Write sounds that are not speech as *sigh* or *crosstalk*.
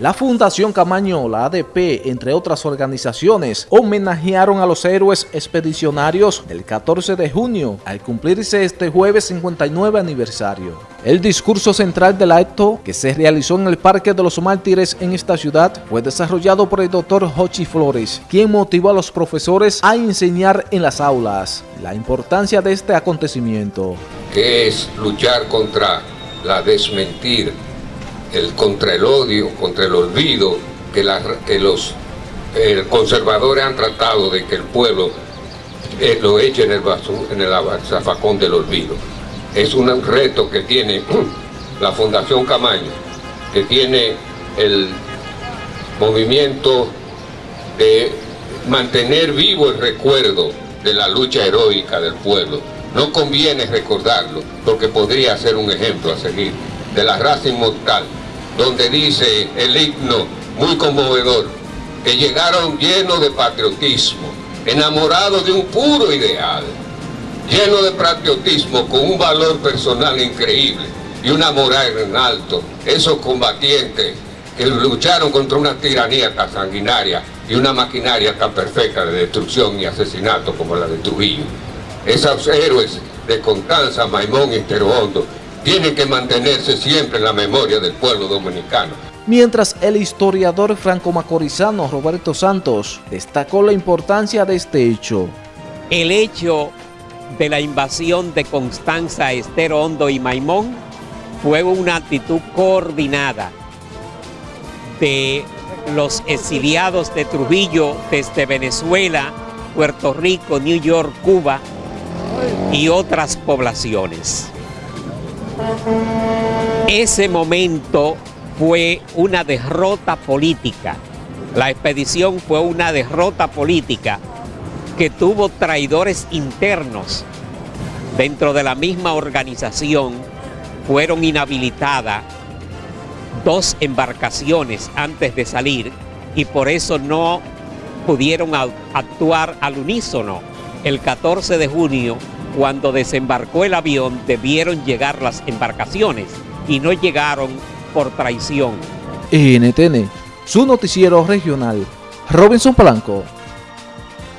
La Fundación Camaño, la ADP, entre otras organizaciones, homenajearon a los héroes expedicionarios el 14 de junio, al cumplirse este jueves 59 aniversario. El discurso central del acto, que se realizó en el Parque de los Mártires en esta ciudad, fue desarrollado por el doctor Hochi Flores, quien motivó a los profesores a enseñar en las aulas la importancia de este acontecimiento. Que es luchar contra la desmentir el, contra el odio, contra el olvido, que, los conservadores han tratado de que el pueblo eh, lo eche en el, en el zafacón del olvido. Es un reto que tiene *clears throat* la Fundación Camaño, que tiene el movimiento de mantener vivo el recuerdo de la lucha heroica del pueblo. No conviene recordarlo, porque podría ser un ejemplo a seguir de la raza inmortal donde dice el himno muy conmovedor, que llegaron llenos de patriotismo, enamorados de un puro ideal, llenos de patriotismo con un valor personal increíble y una moral en alto, esos combatientes que lucharon contra una tiranía tan sanguinaria y una maquinaria tan perfecta de destrucción y asesinato como la de Trujillo. Esos héroes de Constanza, Maimón y Hondo tiene que mantenerse siempre en la memoria del pueblo dominicano. Mientras el historiador franco-macorizano Roberto Santos destacó la importancia de este hecho. El hecho de la invasión de Constanza, Estero Hondo y Maimón fue una actitud coordinada de los exiliados de Trujillo desde Venezuela, Puerto Rico, New York, Cuba y otras poblaciones. Ese momento fue una derrota política. La expedición fue una derrota política que tuvo traidores internos dentro de la misma organización. Fueron inhabilitadas dos embarcaciones antes de salir y por eso no pudieron actuar al unísono. El 14 de junio cuando desembarcó el avión debieron llegar las embarcaciones y no llegaron por traición. NTN, su noticiero regional, Robinson Palanco.